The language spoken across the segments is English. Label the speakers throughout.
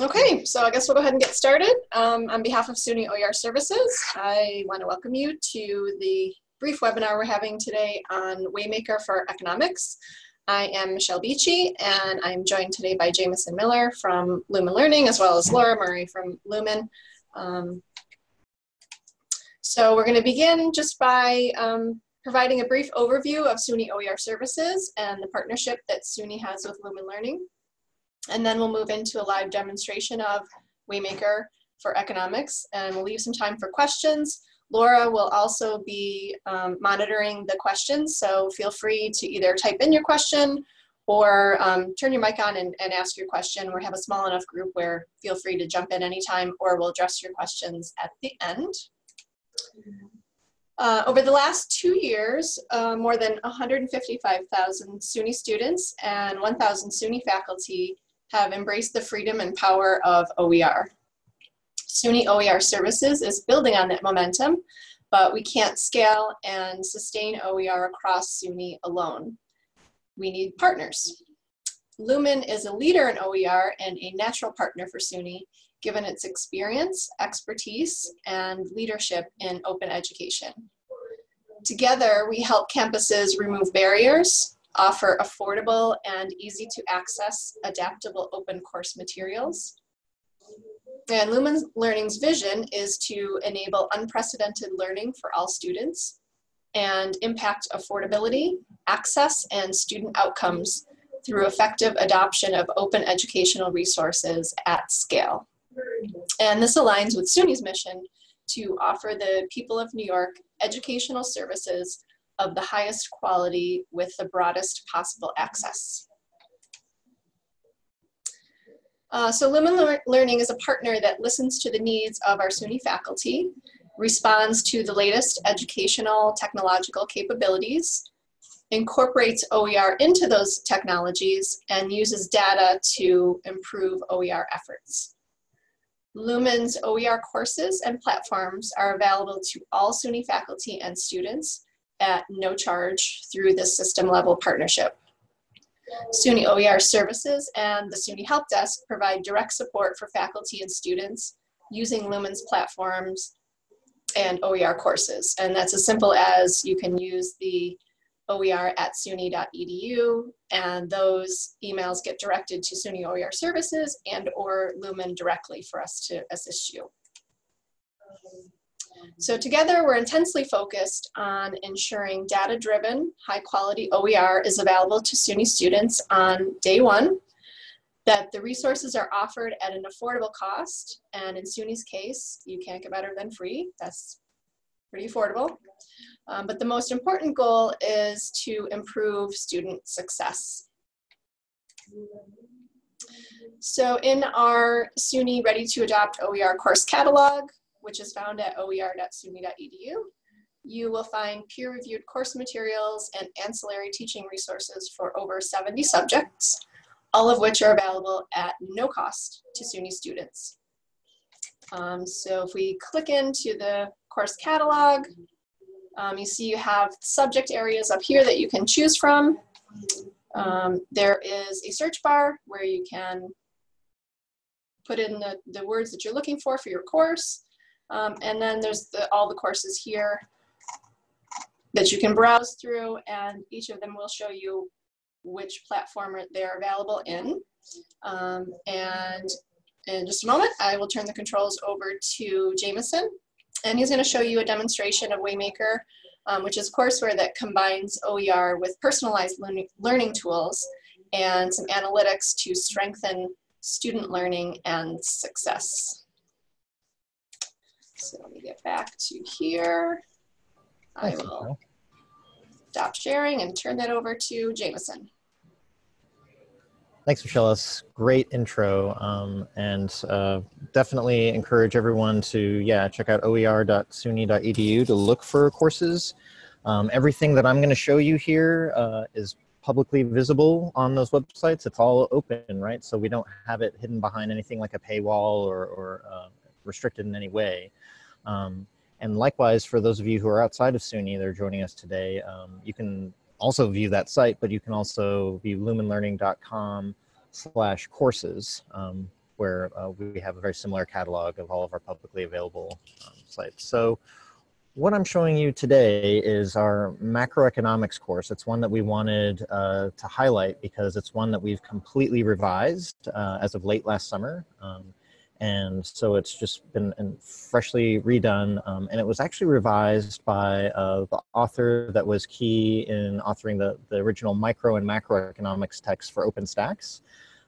Speaker 1: Okay, so I guess we'll go ahead and get started. Um, on behalf of SUNY OER Services, I want to welcome you to the brief webinar we're having today on Waymaker for Economics. I am Michelle Beachy, and I'm joined today by Jamison Miller from Lumen Learning, as well as Laura Murray from Lumen. Um, so we're going to begin just by um, providing a brief overview of SUNY OER Services and the partnership that SUNY has with Lumen Learning. And then we'll move into a live demonstration of Waymaker for economics and we'll leave some time for questions. Laura will also be um, monitoring the questions, so feel free to either type in your question or um, turn your mic on and, and, ask your question. We have a small enough group where feel free to jump in anytime or we'll address your questions at the end. Uh, over the last two years, uh, more than 155,000 SUNY students and 1,000 SUNY faculty have embraced the freedom and power of OER. SUNY OER Services is building on that momentum, but we can't scale and sustain OER across SUNY alone. We need partners. Lumen is a leader in OER and a natural partner for SUNY, given its experience, expertise, and leadership in open education. Together, we help campuses remove barriers, offer affordable and easy to access adaptable open course materials. And Lumen Learning's vision is to enable unprecedented learning for all students and impact affordability, access, and student outcomes through effective adoption of open educational resources at scale. And this aligns with SUNY's mission to offer the people of New York educational services of the highest quality with the broadest possible access. Uh, so Lumen Le Learning is a partner that listens to the needs of our SUNY faculty, responds to the latest educational technological capabilities, incorporates OER into those technologies, and uses data to improve OER efforts. Lumen's OER courses and platforms are available to all SUNY faculty and students at no charge through this system level partnership. SUNY OER services and the SUNY Help Desk provide direct support for faculty and students using Lumen's platforms and OER courses. And that's as simple as you can use the OER at SUNY.edu and those emails get directed to SUNY OER services and or Lumen directly for us to assist you. So together we're intensely focused on ensuring data-driven, high-quality OER is available to SUNY students on day one, that the resources are offered at an affordable cost, and in SUNY's case, you can't get better than free. That's pretty affordable. Um, but the most important goal is to improve student success. So in our SUNY Ready to Adopt OER course catalog, which is found at oer.suny.edu. You will find peer-reviewed course materials and ancillary teaching resources for over 70 subjects, all of which are available at no cost to SUNY students. Um, so if we click into the course catalog, um, you see you have subject areas up here that you can choose from. Um, there is a search bar where you can put in the, the words that you're looking for for your course. Um, and then there's the, all the courses here that you can browse through and each of them will show you which platform they're available in. Um, and in just a moment, I will turn the controls over to Jameson and he's gonna show you a demonstration of Waymaker, um, which is courseware that combines OER with personalized learning tools and some analytics to strengthen student learning and success. So let me get back to here. I will stop sharing and turn that over to Jameson.
Speaker 2: Thanks, Michelle. That's great intro, um, and uh, definitely encourage everyone to yeah check out oer.suny.edu to look for courses. Um, everything that I'm going to show you here uh, is publicly visible on those websites. It's all open, right? So we don't have it hidden behind anything like a paywall or, or uh, restricted in any way. Um, and likewise, for those of you who are outside of SUNY that are joining us today, um, you can also view that site, but you can also view lumenlearning.com slash courses, um, where uh, we have a very similar catalog of all of our publicly available um, sites. So what I'm showing you today is our macroeconomics course. It's one that we wanted uh, to highlight because it's one that we've completely revised uh, as of late last summer. Um, and so it's just been freshly redone. Um, and it was actually revised by uh, the author that was key in authoring the, the original micro and macroeconomics text for OpenStax.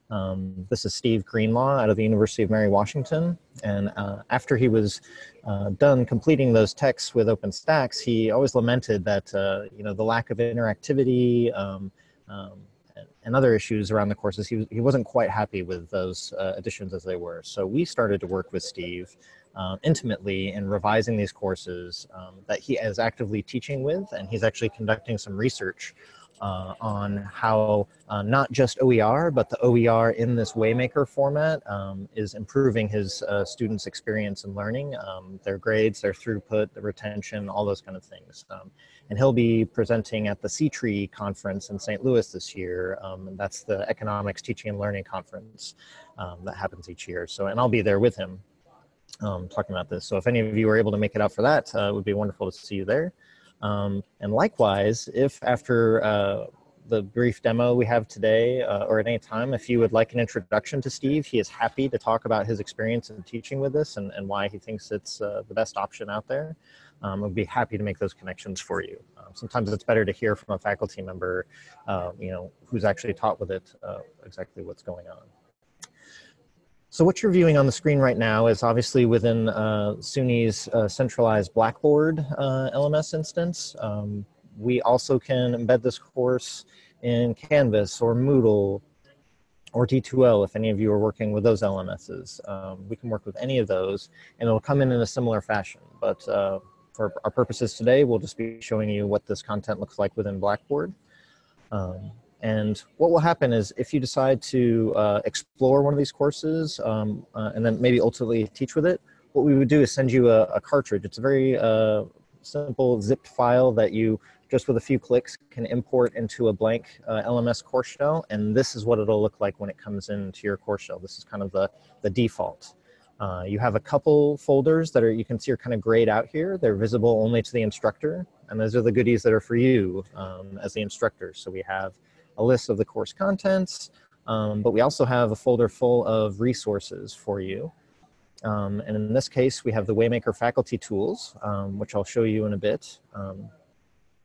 Speaker 2: Um, this is Steve Greenlaw out of the University of Mary Washington. And uh, after he was uh, done completing those texts with OpenStax, he always lamented that, uh, you know, the lack of interactivity um, um, and, other issues around the courses, he, was, he wasn't quite happy with those uh, additions as they were. So we started to work with Steve uh, intimately in revising these courses um, that he is actively teaching with, and he's actually conducting some research uh, on how uh, not just OER, but the OER in this Waymaker format um, is improving his uh, students' experience and learning, um, their grades, their throughput, the retention, all those kind of things. Um, and he'll be presenting at the C-TREE conference in St. Louis this year. Um, that's the Economics Teaching and Learning Conference um, that happens each year. So, and I'll be there with him um, talking about this. So if any of you are able to make it out for that, uh, it would be wonderful to see you there. Um, and likewise, if after uh, the brief demo we have today uh, or at any time, if you would like an introduction to Steve, he is happy to talk about his experience in teaching with this and, and why he thinks it's uh, the best option out there. Um, I'd be happy to make those connections for you. Uh, sometimes it's better to hear from a faculty member, uh, you know, who's actually taught with it uh, exactly what's going on. So what you're viewing on the screen right now is obviously within uh, SUNY's uh, centralized Blackboard uh, LMS instance. Um, we also can embed this course in Canvas or Moodle or D2L if any of you are working with those LMSs. Um, we can work with any of those and it'll come in in a similar fashion. But uh, for our purposes today, we'll just be showing you what this content looks like within Blackboard. Um, and what will happen is if you decide to uh, explore one of these courses um, uh, and then maybe ultimately teach with it, what we would do is send you a, a cartridge. It's a very uh, simple zipped file that you just with a few clicks can import into a blank uh, LMS course shell. And this is what it'll look like when it comes into your course shell. This is kind of the, the default. Uh, you have a couple folders that are you can see are kind of grayed out here. They're visible only to the instructor. And those are the goodies that are for you um, as the instructor. So we have a list of the course contents, um, but we also have a folder full of resources for you. Um, and in this case, we have the Waymaker faculty tools, um, which I'll show you in a bit. Um,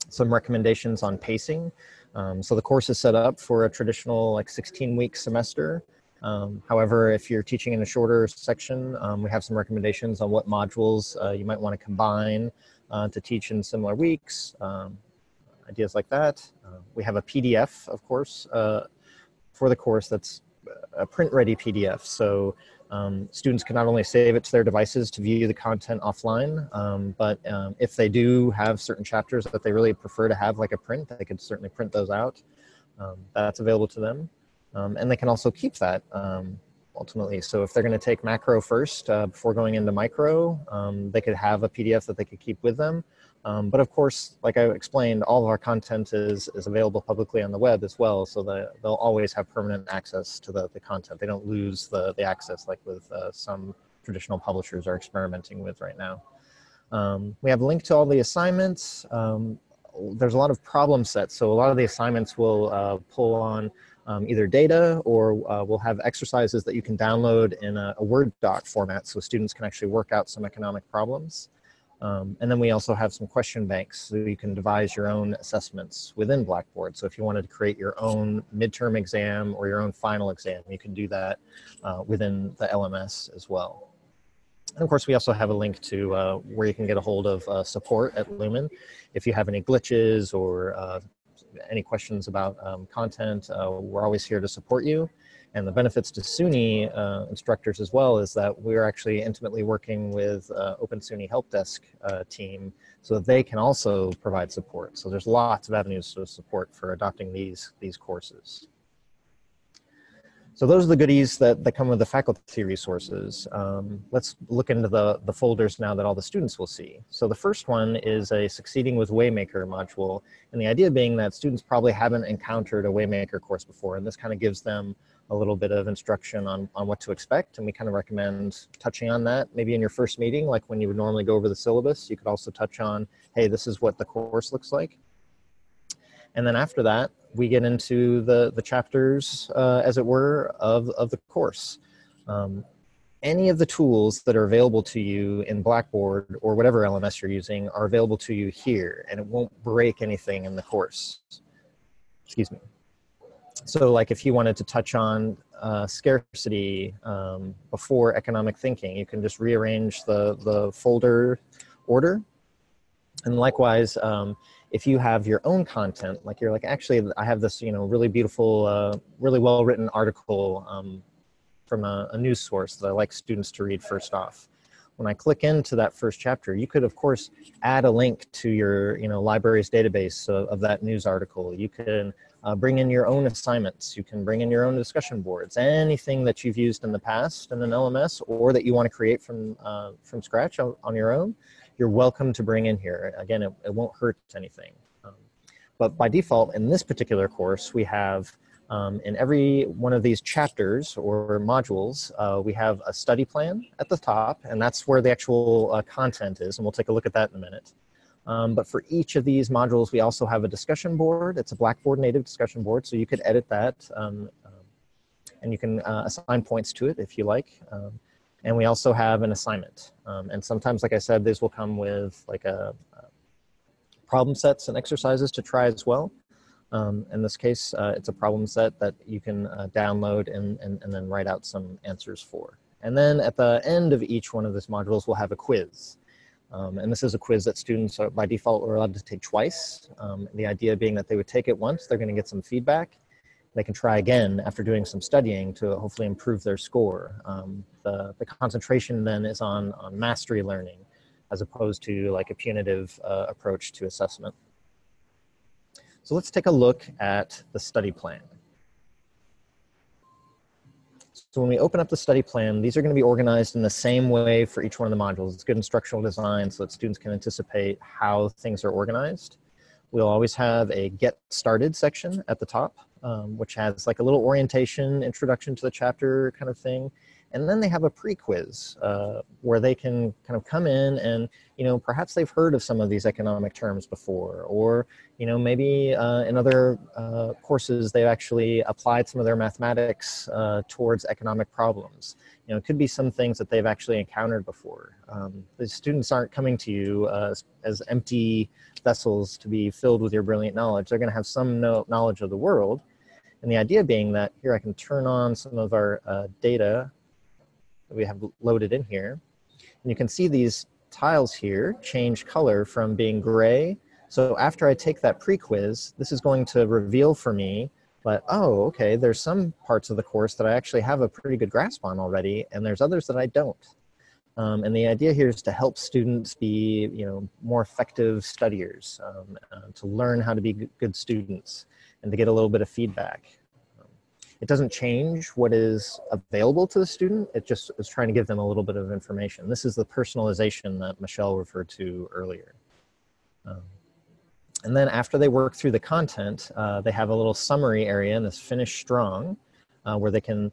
Speaker 2: some recommendations on pacing. Um, so the course is set up for a traditional like 16 week semester. Um, however, if you're teaching in a shorter section, we have some recommendations on what modules uh, you might want to combine uh, to teach in similar weeks ideas like that. Uh, we have a PDF, of course, uh, for the course that's a print-ready PDF. So um, students can not only save it to their devices to view the content offline, um, but um, if they do have certain chapters that they really prefer to have like a print, they could certainly print those out. Um, that's available to them. Um, and they can also keep that um, ultimately. So if they're going to take macro first uh, before going into micro, they could have a PDF that they could keep with them. Um, but of course, like I explained, all of our content is, is available publicly on the web as well, so that they'll always have permanent access to the, the content. They don't lose the, the access like with uh, some traditional publishers are experimenting with right now. Um, we have a link to all the assignments. Um, there's a lot of problem sets, so a lot of the assignments will uh, pull on um, either data or uh, we'll have exercises that you can download in a, a Word doc format so students can actually work out some economic problems. Um, and then we also have some question banks so you can devise your own assessments within Blackboard. So if you wanted to create your own midterm exam or your own final exam, you can do that uh, within the LMS as well. And of course, we also have a link to uh, where you can get a hold of uh, support at Lumen. If you have any glitches or uh, any questions about um, content, uh, we're always here to support you. And the benefits to SUNY uh, instructors as well is that we're actually intimately working with uh, Open SUNY Help Desk uh, team so that they can also provide support. So there's lots of avenues to support for adopting these, these courses. So those are the goodies that, that come with the faculty resources. Um, let's look into the, the folders now that all the students will see. So the first one is a Succeeding with Waymaker module. And the idea being that students probably haven't encountered a Waymaker course before, and this kind of gives them a little bit of instruction on, on what to expect. And we kind of recommend touching on that maybe in your first meeting, like when you would normally go over the syllabus, you could also touch on, hey, this is what the course looks like. And then after that, we get into the, the chapters, uh, as it were, of, of the course. Um, any of the tools that are available to you in Blackboard or whatever LMS you're using are available to you here, and it won't break anything in the course. Excuse me. So like if you wanted to touch on uh, scarcity um, before economic thinking, you can just rearrange the, the folder order. And likewise, um, if you have your own content, like you're like, actually, I have this, you know, really beautiful, uh, really well-written article um, from a, a, news source that I like students to read first off. When I click into that first chapter, you could, of course, add a link to your, you know, library's database of, of that news article. You can uh, bring in your own assignments. You can bring in your own discussion boards. Anything that you've used in the past in an LMS or that you want to create from, uh, from scratch on, your own, you're welcome to bring in here. Again, it, it won't hurt anything. Um, but by default, in this particular course, we have um, in every one of these chapters or modules, uh, we have a study plan at the top, and that's where the actual uh, content is, and we'll take a look at that in a minute. Um, but for each of these modules, we also have a discussion board. It's a Blackboard native discussion board, so you could edit that, um, um and you can uh, assign points to it if you like. Um, and we also have an assignment. Um, and sometimes, like I said, these will come with like a, a problem sets and exercises to try as well. Um, in this case, uh, it's a problem set that you can uh, download and, and, and then write out some answers for. And then at the end of each one of these modules, we'll have a quiz. Um, and this is a quiz that students are, by default are allowed to take twice. Um, the idea being that they would take it once, they're gonna get some feedback, they can try again after doing some studying to hopefully improve their score. Um, the, the concentration then is on, on mastery learning as opposed to like a punitive uh, approach to assessment. So let's take a look at the study plan. So when we open up the study plan, these are going to be organized in the same way for each one of the modules. It's good instructional design so that students can anticipate how things are organized. We'll always have a get started section at the top um, which has like a little orientation, introduction to the chapter kind of thing. And then they have a pre-quiz uh, where they can kind of come in and, you know, perhaps they've heard of some of these economic terms before, or, you know, maybe uh, in other uh, courses they've actually applied some of their mathematics uh, towards economic problems. You know, it could be some things that they've actually encountered before. Um, the students aren't coming to you uh, as empty vessels to be filled with your brilliant knowledge. They're going to have some knowledge of the world, and the idea being that here I can turn on some of our uh, data that we have loaded in here. And you can see these tiles here change color from being gray. So after I take that pre-quiz, this is going to reveal for me but oh, okay, there's some parts of the course that I actually have a pretty good grasp on already, and there's others that I don't. Um, and the idea here is to help students be, you know, more effective studiers, um, uh, to learn how to be good students and to get a little bit of feedback. It doesn't change what is available to the student, it just is trying to give them a little bit of information. This is the personalization that Michelle referred to earlier. Um, and then after they work through the content, uh, they have a little summary area in this finish strong uh, where they can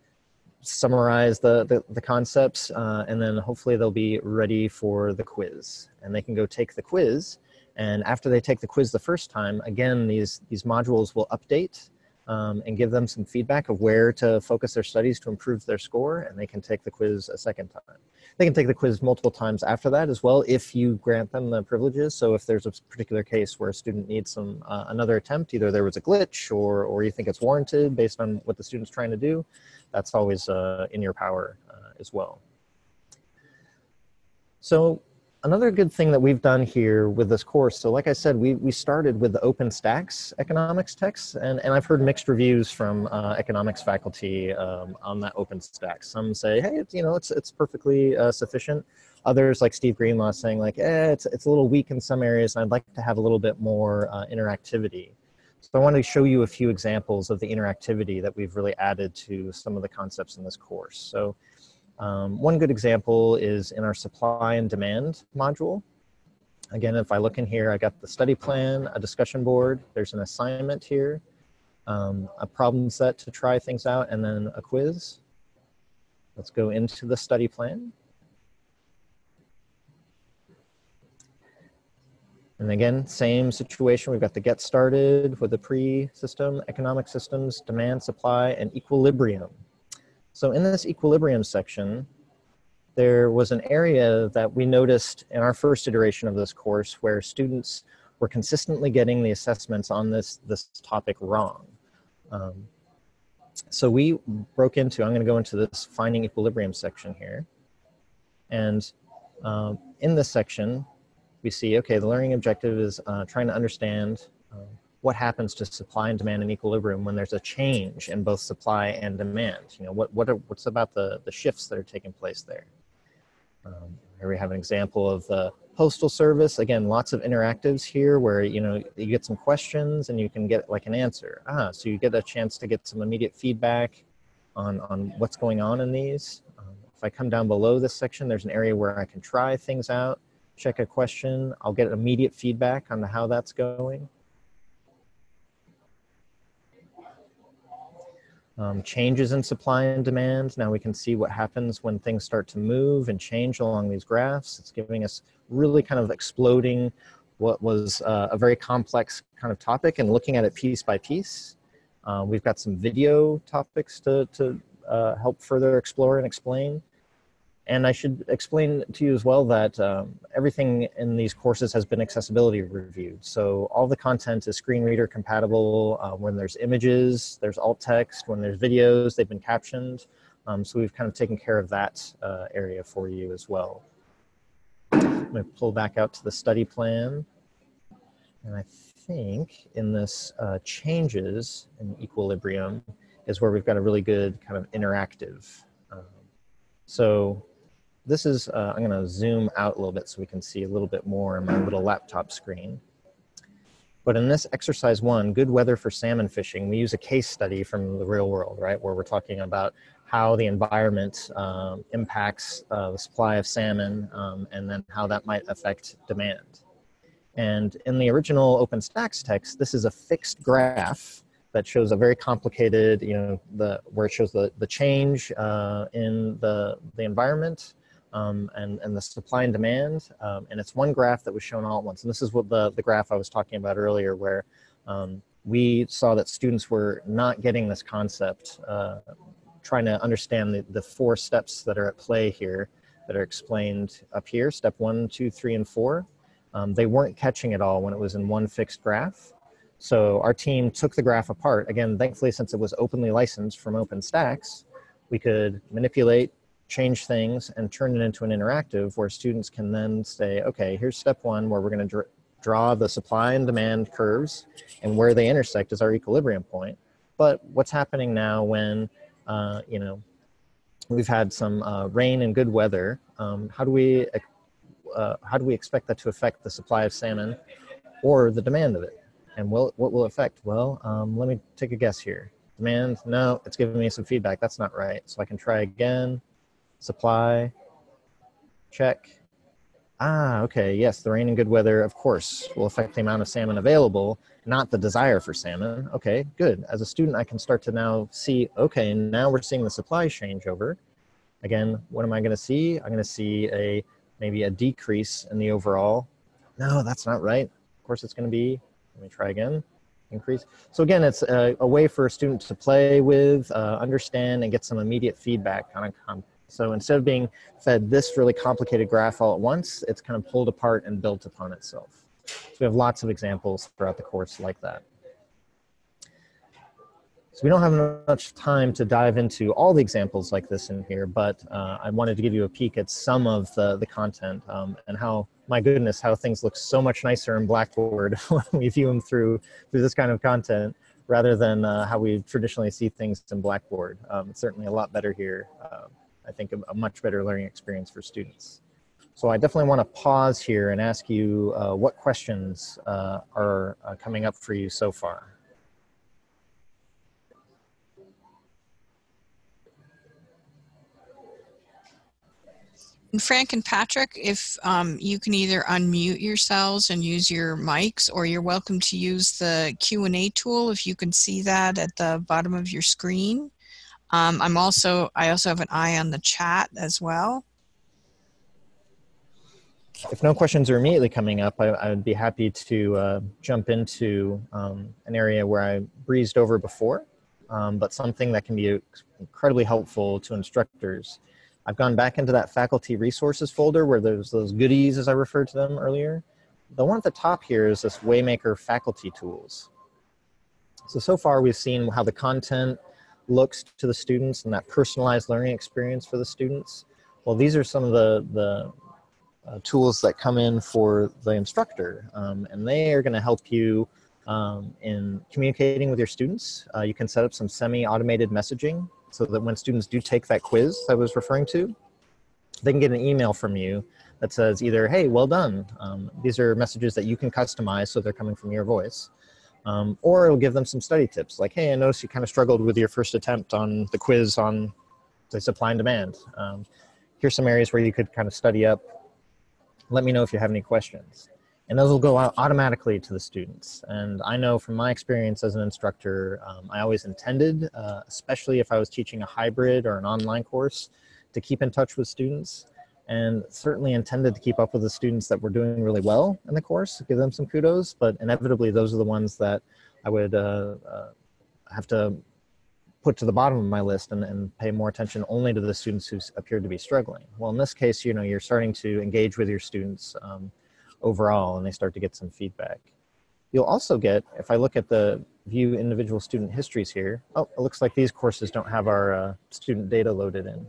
Speaker 2: summarize the, the, the concepts uh, and then hopefully they'll be ready for the quiz. And they can go take the quiz and after they take the quiz the first time, again, these, these modules will update um, and give them some feedback of where to focus their studies to improve their score, and they can take the quiz a second time. They can take the quiz multiple times after that as well if you grant them the privileges. So if there's a particular case where a student needs some uh, another attempt, either there was a glitch or, or you think it's warranted based on what the student's trying to do, that's always uh, in your power uh, as well. So another good thing that we've done here with this course, so like I said, we, we started with the OpenStax economics text, and, and I've heard mixed reviews from uh, economics faculty um, on that OpenStax. Some say, hey, it's, you know, it's, it's perfectly uh, sufficient. Others, like Steve Greenlaw, saying like, eh, it's, it's a little weak in some areas, and I'd like to have a little bit more uh, interactivity. So I want to show you a few examples of the interactivity that we've really added to some of the concepts in this course. So um, one good example is in our supply and demand module. Again, if I look in here, I got the study plan, a discussion board, there's an assignment here, um, a problem set to try things out, and then a quiz. Let's go into the study plan. And again, same situation. We've got the get started with the pre-system, economic systems, demand, supply, and equilibrium. So in this equilibrium section, there was an area that we noticed in our first iteration of this course where students were consistently getting the assessments on this, this topic wrong. Um, so we broke into, I'm gonna go into this finding equilibrium section here. And um, in this section, we see, okay, the learning objective is uh, trying to understand uh, what happens to supply and demand in equilibrium when there's a change in both supply and demand. You know, what, what are, what's about the, the shifts that are taking place there? Um, here we have an example of the postal service. Again, lots of interactives here where, you know, you get some questions and you can get like an answer. Ah, so you get a chance to get some immediate feedback on, on what's going on in these. Um, if I come down below this section, there's an area where I can try things out check a question. I'll get immediate feedback on how that's going. Um, changes in supply and demand. Now we can see what happens when things start to move and change along these graphs. It's giving us really kind of exploding what was uh, a very complex kind of topic and looking at it piece by piece. Uh, we've got some video topics to, to uh, help further explore and explain. And I should explain to you as well that um, everything in these courses has been accessibility reviewed. So all the content is screen reader compatible. Uh, when there's images, there's alt text. When there's videos, they've been captioned. Um, so we've kind of taken care of that uh, area for you as well. I'm to pull back out to the study plan. And I think in this uh, changes in equilibrium is where we've got a really good kind of interactive. Um, so this is, uh, I'm gonna zoom out a little bit so we can see a little bit more on my little laptop screen. But in this exercise one, good weather for salmon fishing, we use a case study from the real world, right? Where we're talking about how the environment um, impacts uh, the supply of salmon um, and then how that might affect demand. And in the original OpenStax text, this is a fixed graph that shows a very complicated, you know, the where it shows the, the change uh, in the, the environment um, and, and the supply and demand. Um, and it's one graph that was shown all at once. And this is what the, the graph I was talking about earlier where um, we saw that students were not getting this concept, uh, trying to understand the, the four steps that are at play here that are explained up here, step one, two, three, and four. Um, they weren't catching it all when it was in one fixed graph. So our team took the graph apart. Again, thankfully, since it was openly licensed from OpenStax, we could manipulate change things and turn it into an interactive where students can then say, okay, here's step one where we're going to dr draw the supply and demand curves and where they intersect is our equilibrium point. But what's happening now when, uh, you know, we've had some uh, rain and good weather, um, how do we uh, how do we expect that to affect the supply of salmon or the demand of it? And will, what will affect? Well, um, let me take a guess here. Demand, no, it's giving me some feedback. That's not right. So I can try again supply, check. Ah, okay, yes, the rain and good weather, of course, will affect the amount of salmon available, not the desire for salmon. Okay, good. As a student, I can start to now see, okay, now we're seeing the supply change over. Again, what am I gonna see? I'm gonna see a maybe a decrease in the overall. No, that's not right. Of course it's gonna be, let me try again, increase. So again, it's a, a way for a student to play with, uh, understand, and get some immediate feedback on a so instead of being fed this really complicated graph all at once, it's kind of pulled apart and built upon itself. So we have lots of examples throughout the course like that. So we don't have much time to dive into all the examples like this in here, but uh, I wanted to give you a peek at some of the, the content um, and how, my goodness, how things look so much nicer in Blackboard when we view them through, through this kind of content rather than uh, how we traditionally see things in Blackboard. Um, it's certainly a lot better here. Uh, I think, a, a much better learning experience for students. So I definitely want to pause here and ask you uh, what questions uh, are uh, coming up for you so far.
Speaker 3: Frank and Patrick, if um, you can either unmute yourselves and use your mics, or you're welcome to use the Q&A tool if you can see that at the bottom of your screen. Um, I'm also, I also have an eye on the chat as well.
Speaker 2: If no questions are immediately coming up, I, I would be happy to uh, jump into um, an area where I breezed over before, um, but something that can be incredibly helpful to instructors. I've gone back into that faculty resources folder where there's those goodies as I referred to them earlier. The one at the top here is this Waymaker faculty tools. So, so far we've seen how the content looks to the students and that personalized learning experience for the students. Well, these are some of the, the uh, tools that come in for the instructor, um, and they are going to help you um, in communicating with your students. Uh, you can set up some semi-automated messaging so that when students do take that quiz I was referring to, they can get an email from you that says either, hey, well done. Um, these are messages that you can customize so they're coming from your voice. Um, or it'll give them some study tips like, hey, I noticed you kind of struggled with your first attempt on the quiz on say supply and demand. Um, here's some areas where you could kind of study up. Let me know if you have any questions. And those will go out automatically to the students. And I know from my experience as an instructor, um, I always intended, uh, especially if I was teaching a hybrid or an online course, to keep in touch with students and certainly intended to keep up with the students that were doing really well in the course, give them some kudos, but inevitably those are the ones that I would uh, uh, have to put to the bottom of my list and, and, pay more attention only to the students who appeared to be struggling. Well, in this case, you know, you're starting to engage with your students um, overall and they start to get some feedback. You'll also get, if I look at the view individual student histories here, oh, it looks like these courses don't have our uh, student data loaded in.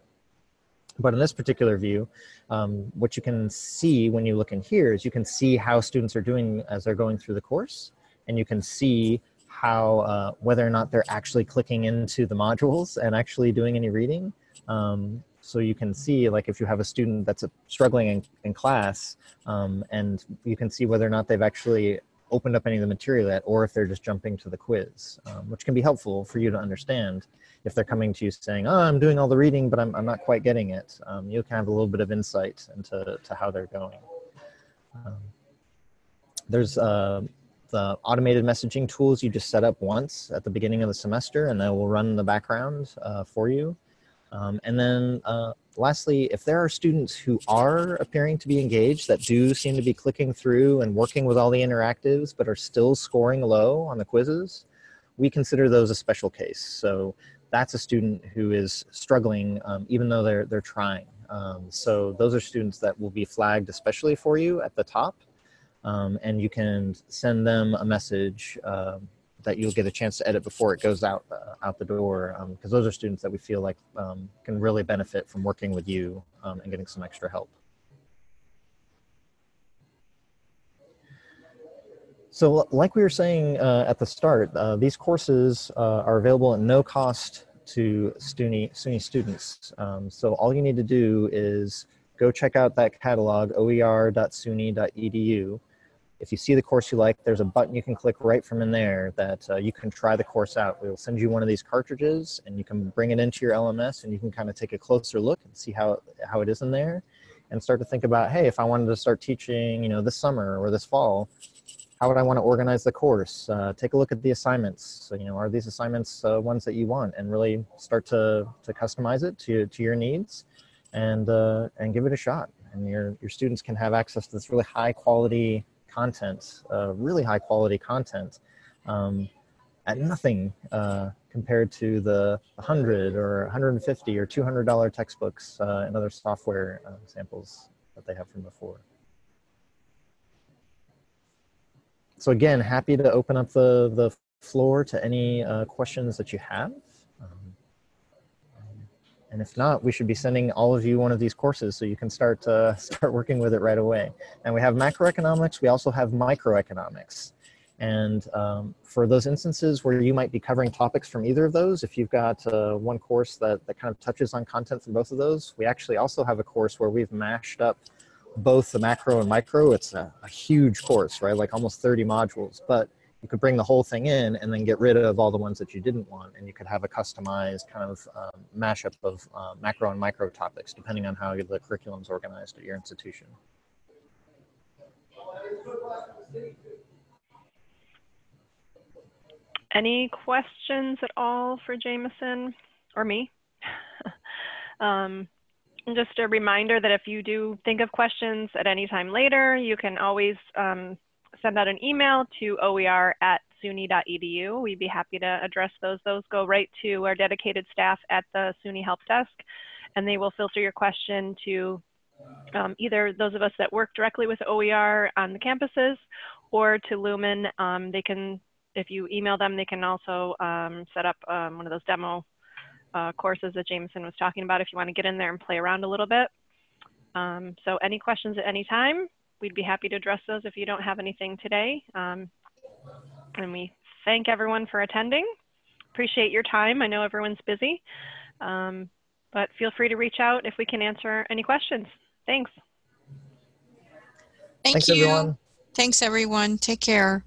Speaker 2: But in this particular view, um, what you can see when you look in here is you can see how students are doing as they're going through the course. And you can see how, uh, whether or not they're actually clicking into the modules and actually doing any reading. Um, so you can see like if you have a student that's struggling in, in class um, and you can see whether or not they've actually opened up any of the material yet or if they're just jumping to the quiz, um, which can be helpful for you to understand if they're coming to you saying, oh, I'm doing all the reading, but I'm, I'm not quite getting it. Um, you can have a little bit of insight into to how they're going. Um, there's uh, the automated messaging tools you just set up once at the beginning of the semester and they will run in the background uh, for you. Um, and then uh, lastly, if there are students who are appearing to be engaged that do seem to be clicking through and working with all the interactives but are still scoring low on the quizzes, we consider those a special case. So that's a student who is struggling um, even though they're, they're trying. Um, so those are students that will be flagged especially for you at the top. Um, and you can send them a message um, that you'll get a chance to edit before it goes out uh, out the door because um, those are students that we feel like um, can really benefit from working with you and getting some extra help. So like we were saying uh, at the start, uh, these courses uh, are available at no cost to SUNY, SUNY students. Um, so all you need to do is go check out that catalog, oer.suny.edu. If you see the course you like, there's a button you can click right from in there that uh, you can try the course out. We'll send you one of these cartridges and you can bring it into your LMS and you can kind of take a closer look and see how, how it is in there and start to think about, hey, if I wanted to start teaching, you know, this summer or this fall, how would I want to organize the course? Uh, take a look at the assignments. So, you know, are these assignments uh, ones that you want? And really start to, to customize it to, to your needs and, uh, and give it a shot. And your, your students can have access to this really high quality content, uh, really high quality content um, at nothing uh, compared to the 100 or 150 or $200 textbooks uh, and other software samples that they have from before. so again, happy to open up the, the floor to any uh, questions that you have. And if not, we should be sending all of you one of these courses so you can start uh, start working with it right away. And we have macroeconomics. We also have microeconomics. And um, for those instances where you might be covering topics from either of those, if you've got uh, one course that, that kind of touches on content from both of those, we actually also have a course where we've mashed up both the macro and micro. It's a, a, huge course, right? Like almost 30 modules. But you could bring the whole thing in and then get rid of all the ones that you didn't want, and you could have a customized kind of um, mashup of uh, macro and micro topics depending on how the curriculum is organized at your institution.
Speaker 1: Any questions at all for Jameson or me? um, just a reminder that if you do think of questions at any time later, you can always um, send out an email to oer at suny.edu. We'd be happy to address those. Those go right to our dedicated staff at the SUNY Help Desk, and they will filter your question to um, either those of us that work directly with OER on the campuses or to Lumen. Um, they can, if you email them, they can also um, set up um, one of those demo uh, courses that Jameson was talking about if you want to get in there and play around a little bit. Um, so any questions at any time, we'd be happy to address those if you don't have anything today. Um, and we thank everyone for attending. Appreciate your time. I know everyone's busy, um, but feel free to reach out if we can answer any questions. Thanks.
Speaker 3: Thank
Speaker 2: Thanks,
Speaker 3: you.
Speaker 2: everyone.
Speaker 3: Thanks, everyone. Take care.